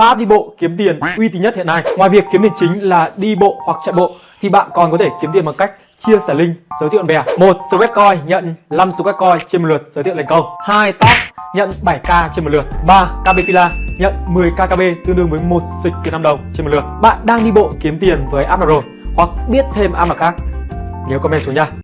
3 app đi bộ kiếm tiền, uy tín nhất hiện nay. Ngoài việc kiếm tiền chính là đi bộ hoặc chạy bộ, thì bạn còn có thể kiếm tiền bằng cách chia sẻ link, giới thiệu bạn bè. Một Sweatcoin nhận 5 Sweatcoin trên một lượt giới thiệu thành công. Hai Task nhận 7k trên một lượt. 3 KB Fila nhận 10k KB tương đương với một dịch Việt Nam đồng trên một lượt. Bạn đang đi bộ kiếm tiền với app nào rồi hoặc biết thêm app nào khác? Nhớ comment xuống nha.